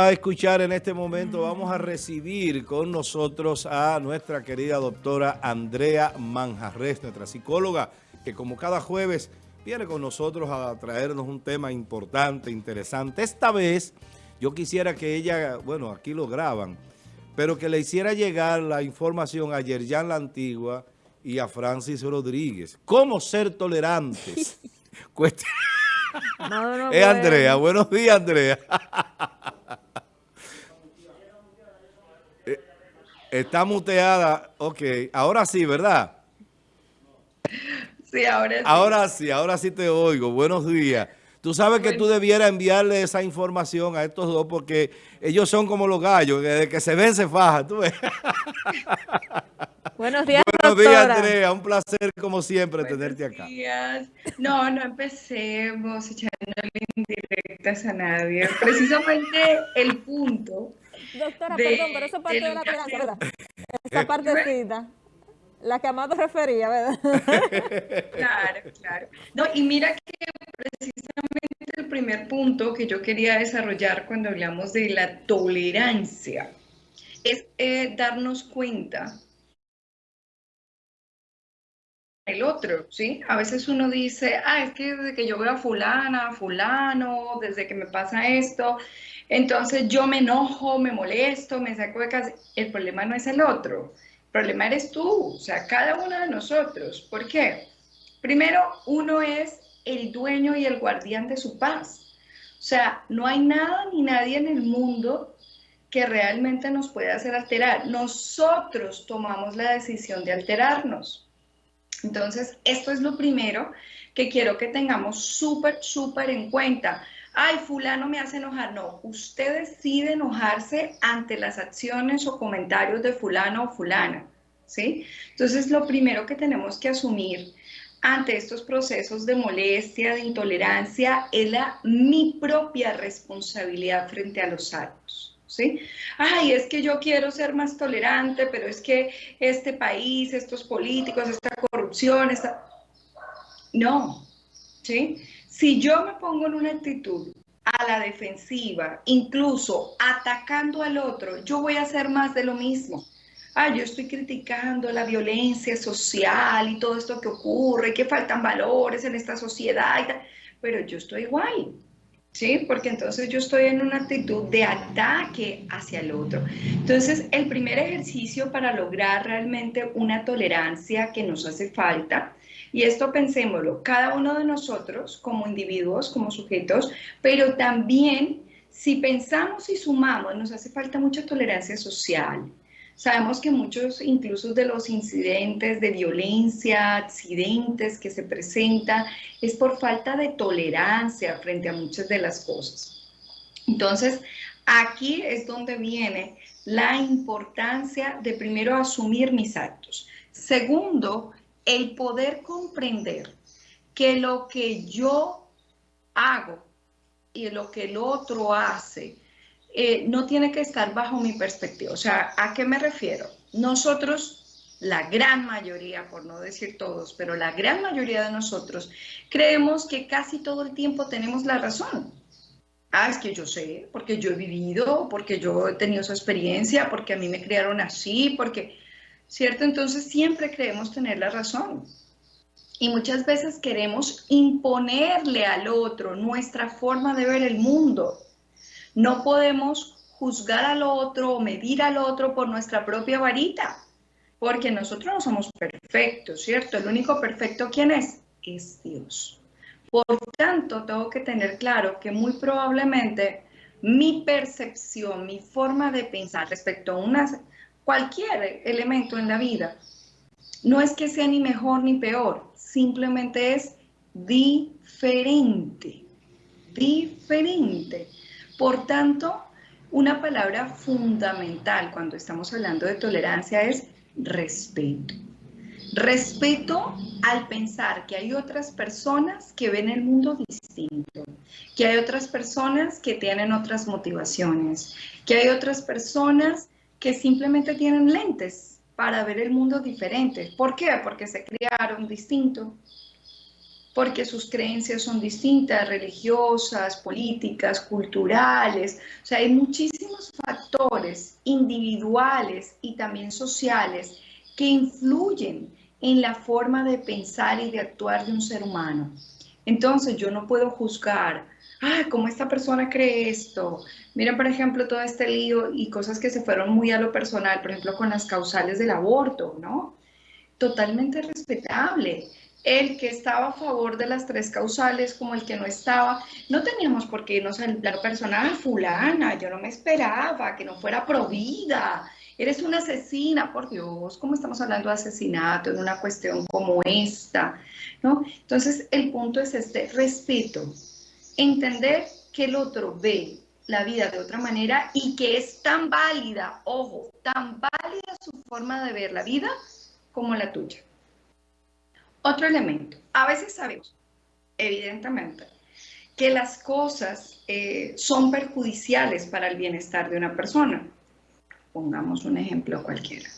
a escuchar en este momento, vamos a recibir con nosotros a nuestra querida doctora Andrea Manjarres, nuestra psicóloga, que como cada jueves viene con nosotros a traernos un tema importante, interesante. Esta vez yo quisiera que ella, bueno, aquí lo graban, pero que le hiciera llegar la información a Yerjan La Antigua y a Francis Rodríguez. ¿Cómo ser tolerantes? no, es Andrea. Buenos días, Andrea. Está muteada. Ok, ahora sí, ¿verdad? Sí, ahora sí. Ahora sí, ahora sí te oigo. Buenos días. Tú sabes que tú debieras enviarle esa información a estos dos porque ellos son como los gallos, que desde que se ven se faja. ¿tú ves? Buenos días, Buenos días, Andrea. Un placer, como siempre, tenerte acá. Buenos días. No, no empecemos echándole indirectas a nadie. Precisamente el punto Doctora, perdón, pero eso parte de, la tolerancia, ¿verdad? Esa partecita. La que Amado refería, ¿verdad? Claro, claro. No, y mira que precisamente el primer punto que yo quería desarrollar cuando hablamos de la tolerancia es eh, darnos cuenta el otro, ¿sí? A veces uno dice, ah, es que desde que yo veo a fulana, fulano, desde que me pasa esto, entonces yo me enojo, me molesto, me saco de casa. El problema no es el otro, el problema eres tú, o sea, cada uno de nosotros. ¿Por qué? Primero, uno es el dueño y el guardián de su paz. O sea, no hay nada ni nadie en el mundo que realmente nos pueda hacer alterar. Nosotros tomamos la decisión de alterarnos. Entonces, esto es lo primero que quiero que tengamos súper, súper en cuenta ay, fulano me hace enojar. No, usted decide enojarse ante las acciones o comentarios de fulano o fulana, ¿sí? Entonces, lo primero que tenemos que asumir ante estos procesos de molestia, de intolerancia, es la mi propia responsabilidad frente a los actos. ¿Sí? Ay, es que yo quiero ser más tolerante, pero es que este país, estos políticos, esta corrupción, esta... No, ¿sí? Si yo me pongo en una actitud a la defensiva, incluso atacando al otro, yo voy a hacer más de lo mismo. Ah, yo estoy criticando la violencia social y todo esto que ocurre, que faltan valores en esta sociedad, pero yo estoy igual, ¿sí? Porque entonces yo estoy en una actitud de ataque hacia el otro. Entonces, el primer ejercicio para lograr realmente una tolerancia que nos hace falta y esto pensémoslo, cada uno de nosotros como individuos, como sujetos, pero también si pensamos y sumamos, nos hace falta mucha tolerancia social. Sabemos que muchos incluso de los incidentes de violencia, accidentes que se presentan, es por falta de tolerancia frente a muchas de las cosas. Entonces, aquí es donde viene la importancia de primero asumir mis actos. Segundo, el poder comprender que lo que yo hago y lo que el otro hace eh, no tiene que estar bajo mi perspectiva. O sea, ¿a qué me refiero? Nosotros, la gran mayoría, por no decir todos, pero la gran mayoría de nosotros, creemos que casi todo el tiempo tenemos la razón. Ah, es que yo sé, porque yo he vivido, porque yo he tenido esa experiencia, porque a mí me criaron así, porque ¿cierto? Entonces siempre creemos tener la razón. Y muchas veces queremos imponerle al otro nuestra forma de ver el mundo. No podemos juzgar al otro o medir al otro por nuestra propia varita, porque nosotros no somos perfectos, ¿cierto? El único perfecto, ¿quién es? Es Dios. Por tanto, tengo que tener claro que muy probablemente mi percepción, mi forma de pensar respecto a una cualquier elemento en la vida. No es que sea ni mejor ni peor, simplemente es diferente, diferente. Por tanto, una palabra fundamental cuando estamos hablando de tolerancia es respeto. Respeto al pensar que hay otras personas que ven el mundo distinto, que hay otras personas que tienen otras motivaciones, que hay otras personas que simplemente tienen lentes para ver el mundo diferente. ¿Por qué? Porque se criaron distinto. porque sus creencias son distintas, religiosas, políticas, culturales. O sea, hay muchísimos factores individuales y también sociales que influyen en la forma de pensar y de actuar de un ser humano. Entonces yo no puedo juzgar, ah, ¿cómo esta persona cree esto? Mira, por ejemplo, todo este lío y cosas que se fueron muy a lo personal, por ejemplo, con las causales del aborto, ¿no? Totalmente respetable el que estaba a favor de las tres causales como el que no estaba. No teníamos por qué irnos al plano personal, fulana, yo no me esperaba que no fuera provida. Eres una asesina, por Dios, ¿cómo estamos hablando de asesinato en una cuestión como esta? ¿no? Entonces, el punto es este, respeto, entender que el otro ve la vida de otra manera y que es tan válida, ojo, tan válida su forma de ver la vida como la tuya. Otro elemento, a veces sabemos, evidentemente, que las cosas eh, son perjudiciales para el bienestar de una persona. Pongamos un ejemplo cualquiera.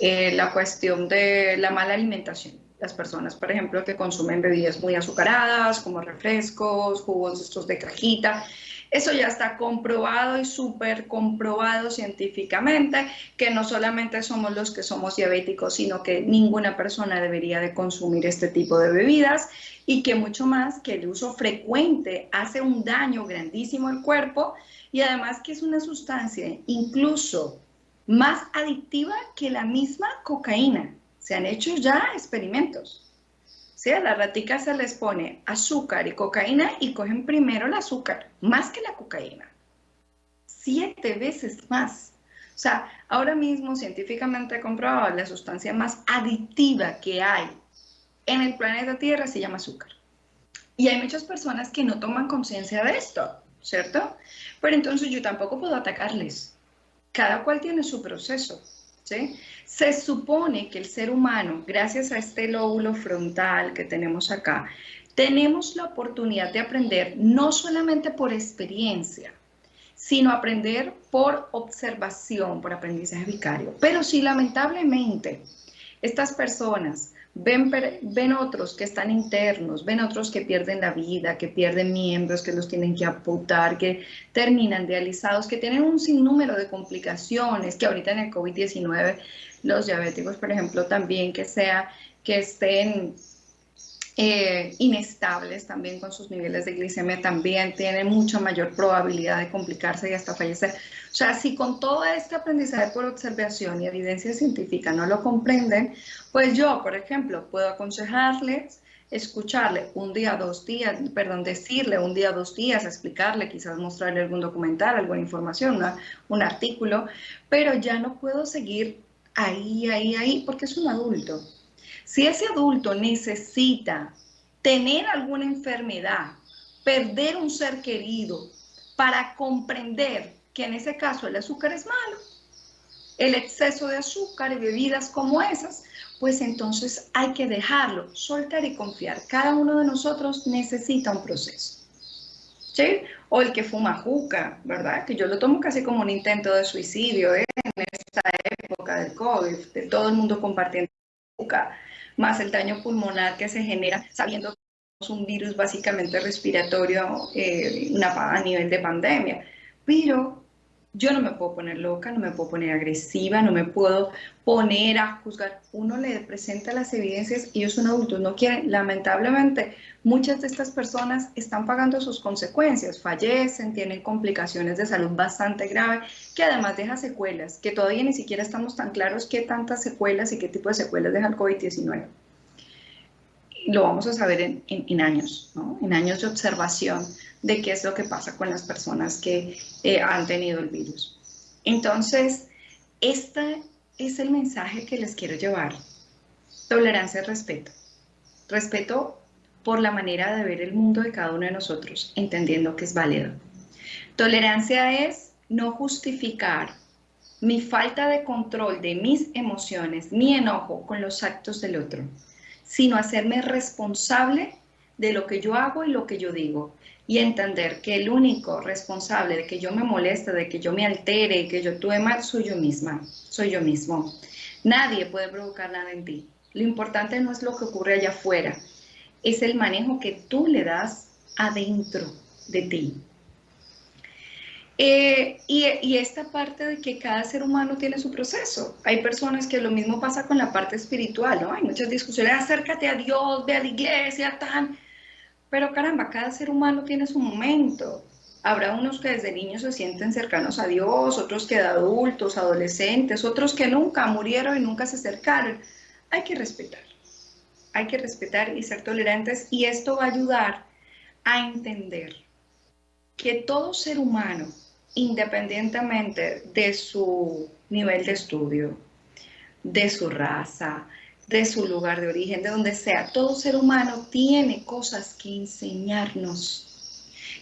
Eh, la cuestión de la mala alimentación. Las personas, por ejemplo, que consumen bebidas muy azucaradas, como refrescos, jugos estos de cajita, eso ya está comprobado y súper comprobado científicamente, que no solamente somos los que somos diabéticos, sino que ninguna persona debería de consumir este tipo de bebidas y que mucho más que el uso frecuente hace un daño grandísimo al cuerpo y además que es una sustancia incluso más adictiva que la misma cocaína. Se han hecho ya experimentos. ¿sí? A las raticas se les pone azúcar y cocaína y cogen primero el azúcar, más que la cocaína. Siete veces más. O sea, ahora mismo científicamente comprobado la sustancia más adictiva que hay en el planeta Tierra se llama azúcar. Y hay muchas personas que no toman conciencia de esto, ¿cierto? Pero entonces yo tampoco puedo atacarles. Cada cual tiene su proceso. Se supone que el ser humano, gracias a este lóbulo frontal que tenemos acá, tenemos la oportunidad de aprender no solamente por experiencia, sino aprender por observación, por aprendizaje vicario. Pero si lamentablemente estas personas ven, ven otros que están internos, ven otros que pierden la vida, que pierden miembros, que los tienen que aputar, que terminan dializados, que tienen un sinnúmero de complicaciones, que ahorita en el COVID-19 los diabéticos, por ejemplo, también que sea que estén eh, inestables también con sus niveles de glicemia, también tienen mucha mayor probabilidad de complicarse y hasta fallecer. O sea, si con todo este aprendizaje por observación y evidencia científica no lo comprenden, pues yo, por ejemplo, puedo aconsejarles escucharle un día, dos días, perdón, decirle un día, dos días, explicarle, quizás mostrarle algún documental, alguna información, un artículo, pero ya no puedo seguir ahí, ahí, ahí, porque es un adulto. Si ese adulto necesita tener alguna enfermedad, perder un ser querido, para comprender que en ese caso el azúcar es malo, el exceso de azúcar y bebidas como esas, pues entonces hay que dejarlo, soltar y confiar. Cada uno de nosotros necesita un proceso. ¿Sí? O el que fuma juca, ¿verdad? Que yo lo tomo casi como un intento de suicidio ¿eh? en esta época del COVID, de todo el mundo compartiendo juca más el daño pulmonar que se genera sabiendo que es un virus básicamente respiratorio eh, a nivel de pandemia. Pero yo no me puedo poner loca, no me puedo poner agresiva, no me puedo poner a juzgar. Uno le presenta las evidencias y ellos son adultos, no quieren. Lamentablemente, muchas de estas personas están pagando sus consecuencias, fallecen, tienen complicaciones de salud bastante graves, que además deja secuelas, que todavía ni siquiera estamos tan claros qué tantas secuelas y qué tipo de secuelas deja el COVID-19. Lo vamos a saber en, en años, ¿no? en años de observación de qué es lo que pasa con las personas que eh, han tenido el virus. Entonces, este es el mensaje que les quiero llevar. Tolerancia y respeto. Respeto por la manera de ver el mundo de cada uno de nosotros, entendiendo que es válido. Tolerancia es no justificar mi falta de control de mis emociones, mi enojo con los actos del otro, sino hacerme responsable de lo que yo hago y lo que yo digo y entender que el único responsable de que yo me moleste, de que yo me altere y que yo actúe mal, soy yo misma, soy yo mismo. Nadie puede provocar nada en ti. Lo importante no es lo que ocurre allá afuera, es el manejo que tú le das adentro de ti. Eh, y, esta parte de que cada ser humano tiene su proceso. Hay personas que lo mismo pasa con la parte espiritual, ¿no? Hay muchas discusiones, acércate a Dios, ve a la iglesia, tan. Pero caramba, cada ser humano tiene su momento. Habrá unos que desde niños se sienten cercanos a Dios, otros que de adultos, adolescentes, otros que nunca murieron y nunca se acercaron. Hay que respetar. Hay que respetar y ser tolerantes y esto va a ayudar a entender que todo ser humano independientemente de su nivel de estudio, de su raza, de su lugar de origen, de donde sea, todo ser humano tiene cosas que enseñarnos.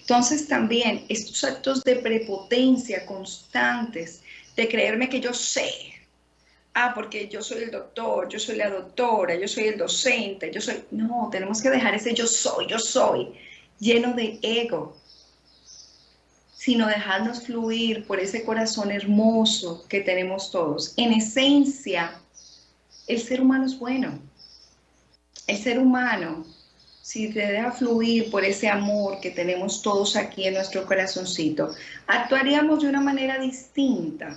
Entonces también estos actos de prepotencia constantes, de creerme que yo sé, ah, porque yo soy el doctor, yo soy la doctora, yo soy el docente, yo soy... No, tenemos que dejar ese yo soy, yo soy, lleno de ego, sino dejarnos fluir por ese corazón hermoso que tenemos todos. En esencia, el ser humano es bueno. El ser humano, si te deja fluir por ese amor que tenemos todos aquí en nuestro corazoncito, actuaríamos de una manera distinta.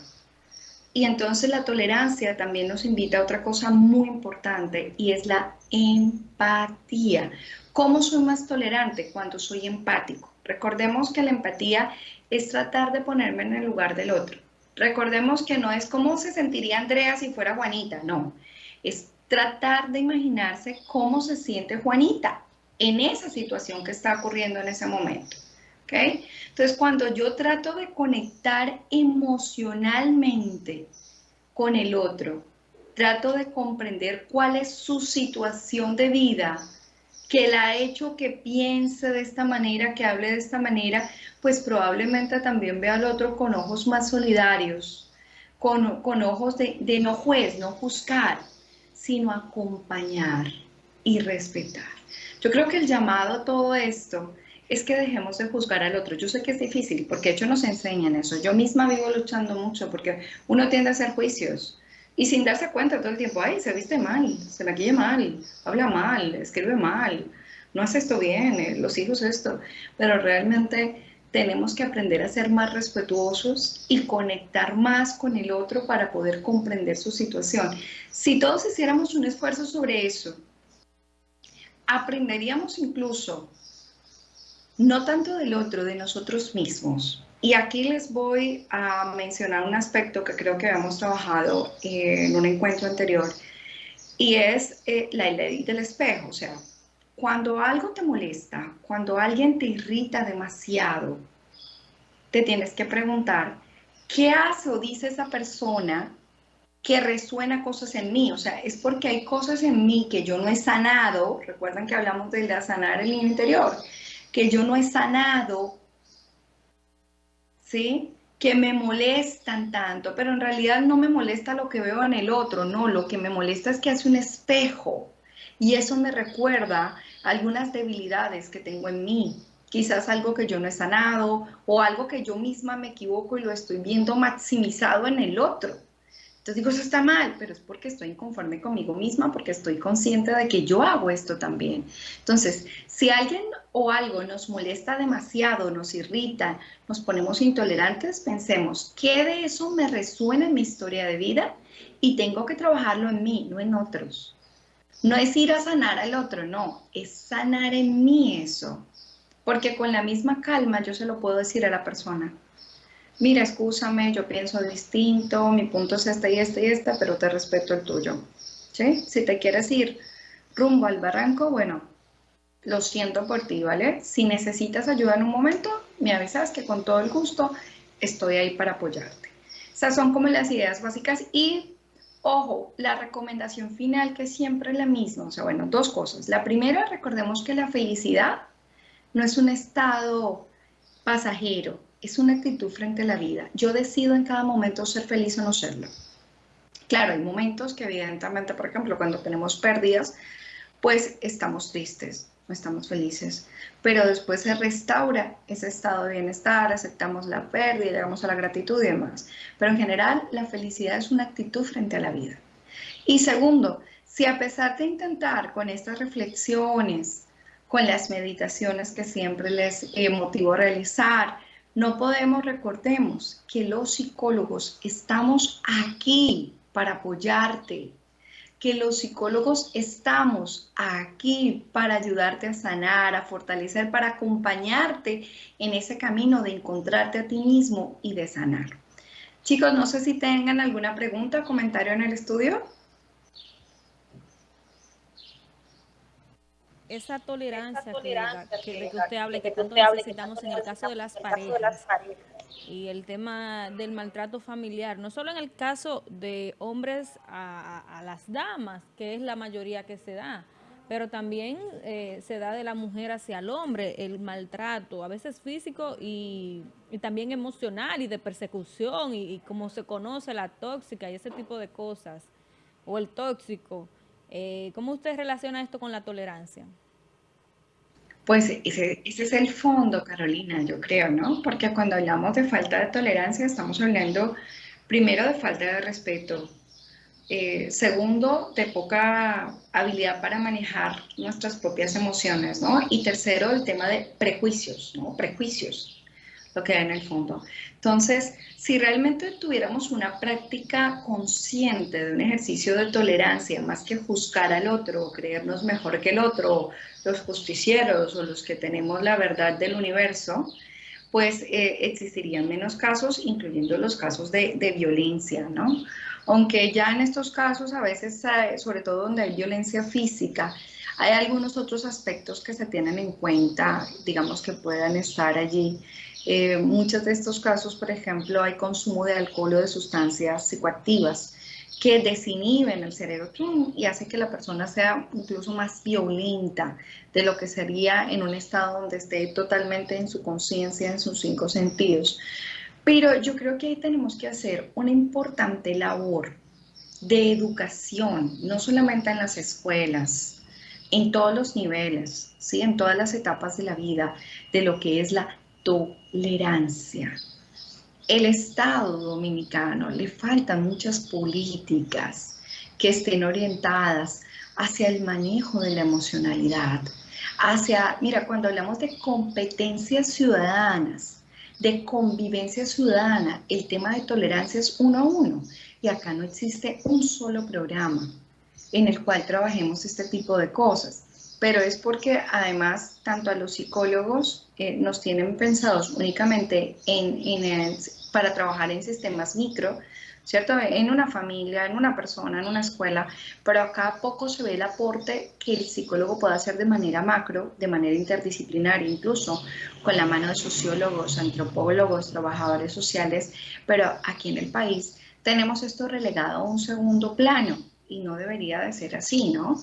Y entonces la tolerancia también nos invita a otra cosa muy importante y es la empatía. ¿Cómo soy más tolerante? Cuando soy empático. Recordemos que la empatía es tratar de ponerme en el lugar del otro. Recordemos que no es cómo se sentiría Andrea si fuera Juanita, no. Es tratar de imaginarse cómo se siente Juanita en esa situación que está ocurriendo en ese momento. ¿okay? Entonces, cuando yo trato de conectar emocionalmente con el otro, trato de comprender cuál es su situación de vida, que la ha hecho que piense de esta manera, que hable de esta manera, pues probablemente también vea al otro con ojos más solidarios, con, con ojos de, de no juez, no juzgar, sino acompañar y respetar. Yo creo que el llamado a todo esto es que dejemos de juzgar al otro. Yo sé que es difícil porque de hecho nos enseñan eso. Yo misma vivo luchando mucho porque uno tiende a hacer juicios y sin darse cuenta todo el tiempo, ay, se viste mal, se maquilla mal, habla mal, escribe mal, no hace esto bien, eh, los hijos esto, pero realmente tenemos que aprender a ser más respetuosos y conectar más con el otro para poder comprender su situación. Si todos hiciéramos un esfuerzo sobre eso, aprenderíamos incluso, no tanto del otro, de nosotros mismos, y aquí les voy a mencionar un aspecto que creo que habíamos trabajado en un encuentro anterior y es eh, la ley del espejo. O sea, cuando algo te molesta, cuando alguien te irrita demasiado, te tienes que preguntar, ¿qué hace o dice esa persona que resuena cosas en mí? O sea, es porque hay cosas en mí que yo no he sanado, recuerdan que hablamos de sanar el interior, que yo no he sanado ¿sí? Que me molestan tanto, pero en realidad no me molesta lo que veo en el otro, no, lo que me molesta es que hace un espejo y eso me recuerda algunas debilidades que tengo en mí, quizás algo que yo no he sanado o algo que yo misma me equivoco y lo estoy viendo maximizado en el otro. Entonces digo, eso está mal, pero es porque estoy inconforme conmigo misma, porque estoy consciente de que yo hago esto también. Entonces, si alguien o algo nos molesta demasiado, nos irrita, nos ponemos intolerantes, pensemos, ¿qué de eso me resuena en mi historia de vida? Y tengo que trabajarlo en mí, no en otros. No es ir a sanar al otro, no, es sanar en mí eso. Porque con la misma calma yo se lo puedo decir a la persona mira, escúchame, yo pienso distinto, mi punto es este y este y este, pero te respeto el tuyo. ¿Sí? Si te quieres ir rumbo al barranco, bueno, lo siento por ti, ¿vale? Si necesitas ayuda en un momento, me avisas que con todo el gusto estoy ahí para apoyarte. Esas son como las ideas básicas y, ojo, la recomendación final que es siempre la misma. O sea, bueno, dos cosas. La primera, recordemos que la felicidad no es un estado pasajero, es una actitud frente a la vida. Yo decido en cada momento ser feliz o no serlo. Claro, hay momentos que evidentemente, por ejemplo, cuando tenemos pérdidas, pues estamos tristes, no estamos felices, pero después se restaura ese estado de bienestar, aceptamos la pérdida, llegamos a la gratitud y demás. Pero en general, la felicidad es una actitud frente a la vida. Y segundo, si a pesar de intentar con estas reflexiones con las meditaciones que siempre les eh, motivo a realizar. No podemos, recordemos que los psicólogos estamos aquí para apoyarte, que los psicólogos estamos aquí para ayudarte a sanar, a fortalecer, para acompañarte en ese camino de encontrarte a ti mismo y de sanar. Chicos, no sé si tengan alguna pregunta o comentario en el estudio. Esa tolerancia, que, usted habla y que tanto necesitamos en el caso de las parejas y el tema del maltrato familiar, no solo en el caso de hombres a, las damas, que es la mayoría que se da, pero también eh, se da de la mujer hacia el hombre, el maltrato, a veces físico y, también emocional y de persecución y, y, como se conoce la tóxica y ese tipo de cosas, o el tóxico. Eh, ¿Cómo usted relaciona esto con la tolerancia? Pues ese, es el fondo, Carolina, yo creo, ¿no? Porque cuando hablamos de falta de tolerancia estamos hablando primero de falta de respeto, eh, segundo, de poca habilidad para manejar nuestras propias emociones, ¿no? Y tercero, el tema de prejuicios, ¿no? Prejuicios, lo que hay en el fondo. Entonces, si realmente tuviéramos una práctica consciente de un ejercicio de tolerancia, más que juzgar al otro, creernos mejor que el otro, los justicieros o los que tenemos la verdad del universo, pues eh, existirían menos casos, incluyendo los casos de, de, violencia, ¿no? Aunque ya en estos casos, a veces, eh, sobre todo donde hay violencia física, hay algunos otros aspectos que se tienen en cuenta, digamos que puedan estar allí eh, muchos de estos casos, por ejemplo, hay consumo de alcohol o de sustancias psicoactivas que desinhiben el cerebro y hace que la persona sea incluso más violenta de lo que sería en un estado donde esté totalmente en su conciencia, en sus cinco sentidos. Pero yo creo que ahí tenemos que hacer una importante labor de educación, no solamente en las escuelas, en todos los niveles, ¿sí? en todas las etapas de la vida, de lo que es la tolerancia. El Estado dominicano le faltan muchas políticas que estén orientadas hacia el manejo de la emocionalidad, hacia, mira, cuando hablamos de competencias ciudadanas, de convivencia ciudadana, el tema de tolerancia es uno a uno y acá no existe un solo programa en el cual trabajemos este tipo de cosas pero es porque además tanto a los psicólogos eh, nos tienen pensados únicamente en, para trabajar en sistemas micro, ¿cierto? En una familia, en una persona, en una escuela, pero acá poco se ve el aporte que el psicólogo puede hacer de manera macro, de manera interdisciplinaria, incluso con la mano de sociólogos, antropólogos, trabajadores sociales, pero aquí en el país tenemos esto relegado a un segundo plano y no debería de ser así, ¿no?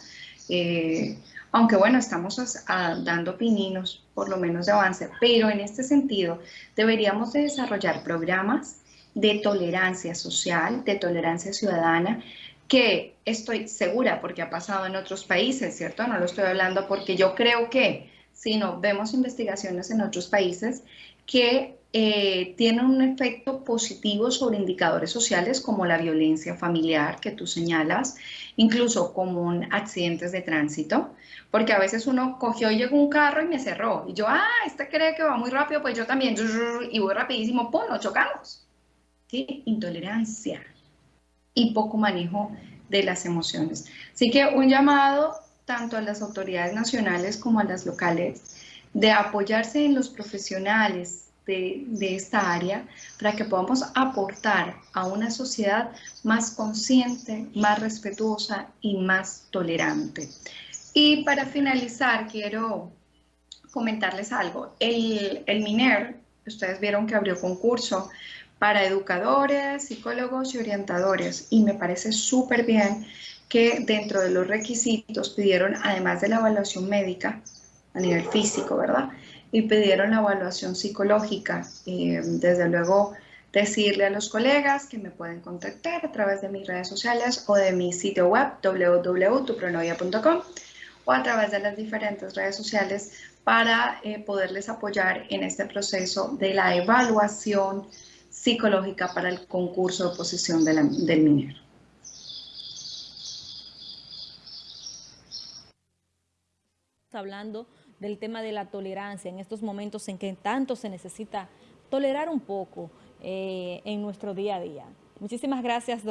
Eh, aunque bueno, estamos dando pininos, por lo menos de avance, pero en este sentido deberíamos de desarrollar programas de tolerancia social, de tolerancia ciudadana, que estoy segura porque ha pasado en otros países, ¿cierto? No lo estoy hablando porque yo creo que, sino vemos investigaciones en otros países que eh, tienen un efecto positivo sobre indicadores sociales como la violencia familiar que tú señalas, incluso como accidentes de tránsito, porque a veces uno cogió y llegó un carro y me cerró, y yo, ah, este cree que va muy rápido, pues yo también, y voy rapidísimo, ¡pum!, nos chocamos. ¿Sí? Intolerancia y poco manejo de las emociones. Así que un llamado tanto a las autoridades nacionales como a las locales de apoyarse en los profesionales de, esta área para que podamos aportar a una sociedad más consciente, más respetuosa y más tolerante. Y para finalizar, quiero comentarles algo. El, el MINER, ustedes vieron que abrió concurso para educadores, psicólogos y orientadores y me parece súper bien que dentro de los requisitos pidieron, además de la evaluación médica a nivel físico, ¿verdad? Y pidieron la evaluación psicológica. Eh, desde luego, decirle a los colegas que me pueden contactar a través de mis redes sociales o de mi sitio web www.tupronovia.com o a través de las diferentes redes sociales para eh, poderles apoyar en este proceso de la evaluación psicológica para el concurso de oposición del minero. Hablando del tema de la tolerancia en estos momentos en que tanto se necesita tolerar un poco eh, en nuestro día a día. Muchísimas gracias, doctor.